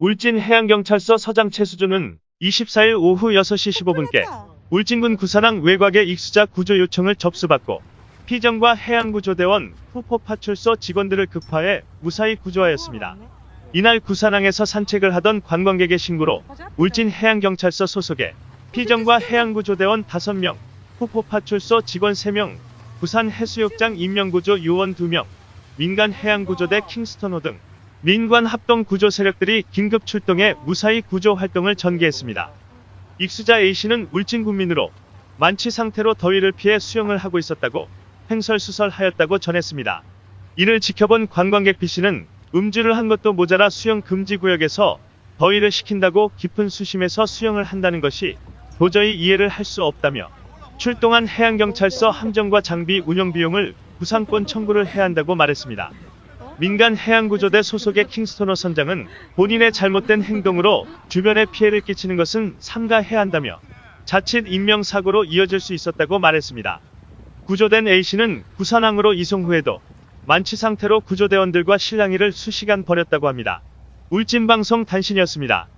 울진 해양경찰서 서장 최수준은 24일 오후 6시 15분께 울진군 구산항 외곽의 익수자 구조 요청을 접수받고 피정과 해양구조대원 후포파출소 직원들을 급파해 무사히 구조하였습니다. 이날 구산항에서 산책을 하던 관광객의 신고로 울진 해양경찰서 소속의 피정과 해양구조대원 5명, 후포파출소 직원 3명, 부산 해수욕장 인명구조 요원 2명, 민간 해양구조대 킹스턴호 등 민관 합동 구조 세력들이 긴급 출동해 무사히 구조 활동을 전개했습니다. 익수자 A씨는 울진 군민으로 만취 상태로 더위를 피해 수영을 하고 있었다고 횡설수설하였다고 전했습니다. 이를 지켜본 관광객 B씨는 음주를 한 것도 모자라 수영 금지 구역에서 더위를 식힌다고 깊은 수심에서 수영을 한다는 것이 도저히 이해를 할 수 없다며 출동한 해양경찰서 함정과 장비 운영 비용을 구상권 청구를 해야 한다고 말했습니다. 민간 해양구조대 소속의 킹스토너 선장은 본인의 잘못된 행동으로 주변에 피해를 끼치는 것은 삼가해야 한다며 자칫 인명사고로 이어질 수 있었다고 말했습니다. 구조된 A씨는 부산항으로 이송 후에도 만취 상태로 구조대원들과 실랑이를 수시간 벌였다고 합니다. 울진방송 단신이었습니다.